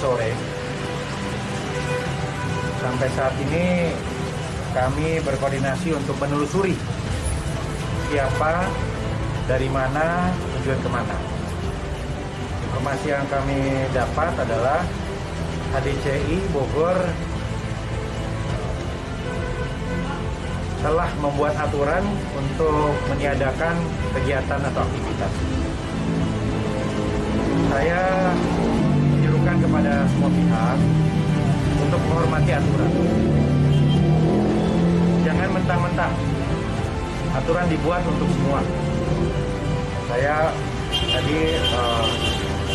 sore. Sampai saat ini kami berkoordinasi untuk menelusuri siapa, dari mana, tujuan ke mana. Informasi yang kami dapat adalah HDCI Bogor telah membuat aturan untuk meniadakan kegiatan atau aktivitas. Menghormati aturan. Jangan mentang-mentang aturan dibuat untuk semua. Saya tadi uh,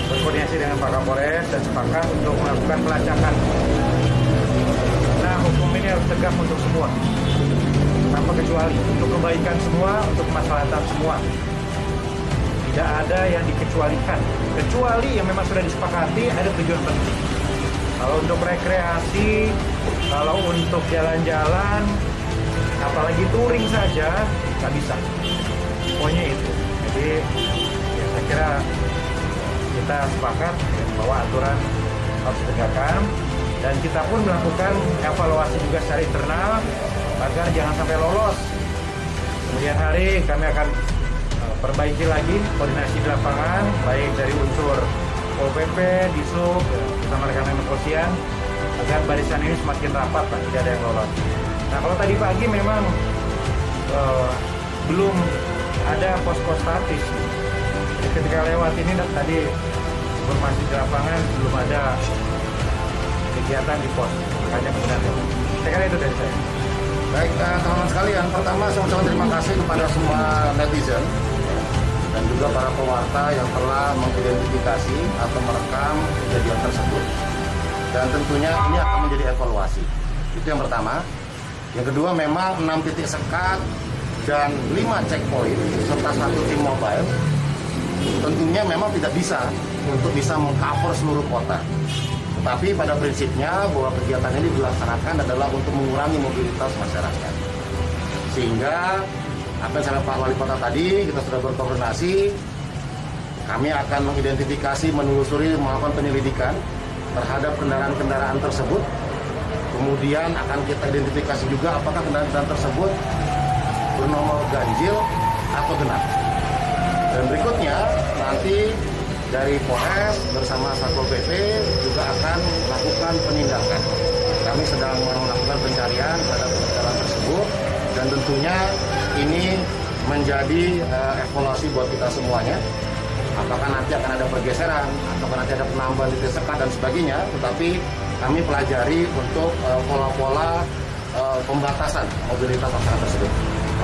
berkoordinasi dengan Pak Kapolres dan sepakat untuk melakukan pelacakan. Nah, hukum ini harus tegak untuk semua tanpa kecuali untuk kebaikan semua, untuk kemaslahatan semua. Tidak ada yang dikecualikan, kecuali yang memang sudah disepakati ada tujuan penting. Kalau untuk rekreasi, kalau untuk jalan-jalan, apalagi touring saja, nggak bisa. Pokoknya itu. Jadi ya saya kira kita sepakat bahwa aturan harus ditegakkan dan kita pun melakukan evaluasi juga secara internal agar jangan sampai lolos. Kemudian hari kami akan uh, perbaiki lagi koordinasi di lapangan, baik dari unsur Pol PP, Disub, bersama rekan-rekan kepolisian, agar barisan ini semakin rapat, Pak, tidak ada yang lolos. Nah, kalau tadi pagi memang uh, belum ada pos-pos statis. Jadi ketika lewat ini tadi informasi di lapangan belum ada kegiatan di pos, makanya kemudian saya kira itu dari saya. Baik, uh, teman-teman sekalian, pertama saya ucapkan terima kasih kepada semua netizen dan juga para pewarta yang telah mengidentifikasi atau merekam kejadian tersebut. Dan tentunya ini akan menjadi evaluasi. Itu yang pertama. Yang kedua memang 6 titik sekat dan 5 checkpoint serta satu tim mobile tentunya memang tidak bisa untuk bisa mengcover seluruh kota. Tetapi pada prinsipnya bahwa kegiatan ini dilaksanakan adalah untuk mengurangi mobilitas masyarakat. Sehingga apa yang Pak Wali Kota tadi, kita sudah berkoordinasi, kami akan mengidentifikasi, menelusuri, melakukan penyelidikan terhadap kendaraan-kendaraan tersebut. Kemudian akan kita identifikasi juga apakah kendaraan-kendaraan tersebut bernomor ganjil atau genap. Dan berikutnya nanti dari Polres bersama Satpol PP juga akan melakukan penindakan. Kami sedang melakukan pencarian terhadap kendaraan tersebut dan tentunya ini menjadi uh, evaluasi buat kita semuanya. Apakah nanti akan ada pergeseran, atau nanti ada penambahan titik sekat dan sebagainya, tetapi kami pelajari untuk uh, pola-pola uh, pembatasan mobilitas masyarakat tersebut.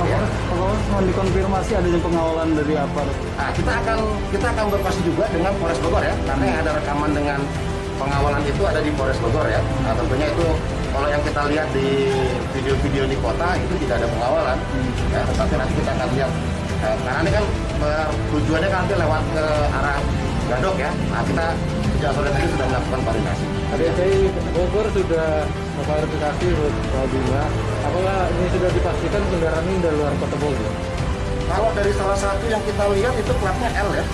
Ya. Kalau mohon dikonfirmasi adanya pengawalan dari apa? Nah, kita akan kita akan berkoordinasi juga dengan Polres Bogor ya, karena yang ada rekaman dengan pengawalan itu ada di Polres Bogor ya. Nah, tentunya itu kalau yang kita lihat di video-video di kota itu tidak ada pengawalan, hmm. ya, tetapi nanti kita akan lihat. Nah, karena ini kan tujuannya kan nanti lewat ke arah Gadok ya. Nah, kita sejak sore tadi sudah melakukan koordinasi. KDCI Bogor sudah klarifikasi Pak Bima. Apakah ini sudah dipastikan kendaraan ini dari luar kota Bogor? Kalau dari salah satu yang kita lihat itu platnya L ya.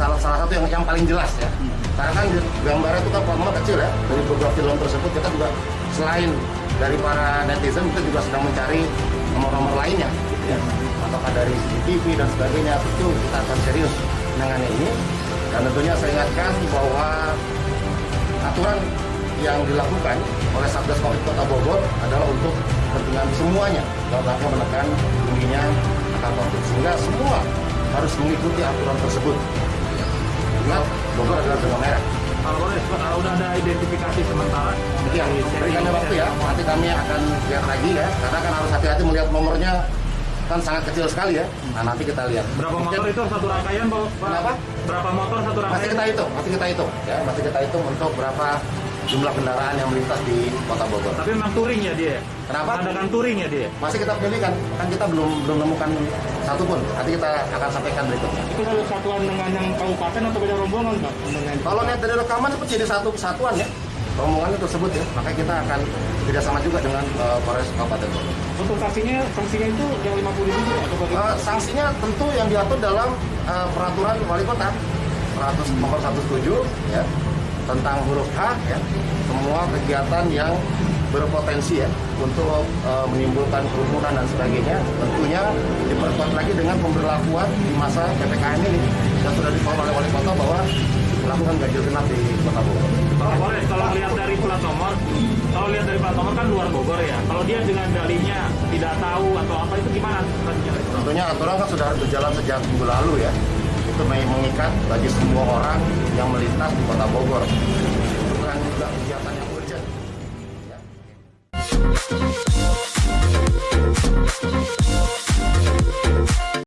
Kalau salah satu yang yang paling jelas ya. Hmm. Karena kan gambarnya itu kan platnya kecil ya. Dari beberapa film tersebut kita juga selain dari para netizen kita juga sedang mencari nomor-nomor lainnya gitu ya. Apakah dari CCTV dan sebagainya itu kita akan serius menangani ini. Dan tentunya saya ingatkan bahwa aturan yang dilakukan oleh Satgas Covid Kota Bogor adalah untuk kepentingan semuanya dalam rangka menekan tingginya angka Covid. Sehingga semua harus mengikuti aturan tersebut. Ingat, Bogor adalah zona merah. Kalau udah ada identifikasi sementara, ya, berikan waktu ya. Nanti kami akan lihat lagi ya, karena kan harus hati-hati melihat nomornya kan sangat kecil sekali ya. Nah nanti kita lihat. Berapa Mungkin, motor itu satu rangkaian, Pak? Kenapa? Berapa motor satu rangkaian? Masih kita hitung, masih kita hitung ya, masih kita hitung untuk berapa jumlah kendaraan yang melintas di Kota Bogor. Tapi memang touring ya dia? Kenapa? Adakan touring ya dia? Masih kita pilihkan, kan kita belum belum menemukan satu pun. Nanti kita akan sampaikan berikutnya. Itu kalau satuan dengan yang kabupaten atau beda rombongan Pak? Kalau lihat dari rekaman itu jadi satu kesatuan ya rombongan tersebut ya, maka kita akan kerjasama juga dengan uh, Polres Kabupaten Bogor. Untuk sanksinya, sanksinya itu yang 50 ribu atau bagaimana? Uh, sanksinya tentu yang diatur dalam uh, peraturan wali kota 100 nomor 107 ya tentang huruf H ya semua kegiatan yang berpotensi ya untuk eh, menimbulkan kerumunan dan sebagainya tentunya diperkuat lagi dengan pemberlakuan di masa ppkm ini yang sudah dibawa oleh wali kota bahwa melakukan ganjil genap di kota Bogor. Pak Kapolres, kalau lihat dari plat nomor, kalau lihat dari plat nomor kan luar Bogor ya. Kalau dia dengan dalinya tidak tahu atau apa itu gimana? Tentunya aturan kan sudah berjalan sejak minggu lalu ya. Itu mengikat bagi semua orang yang melintas di kota Bogor. Bukan juga kegiatan yang urgent. Ya.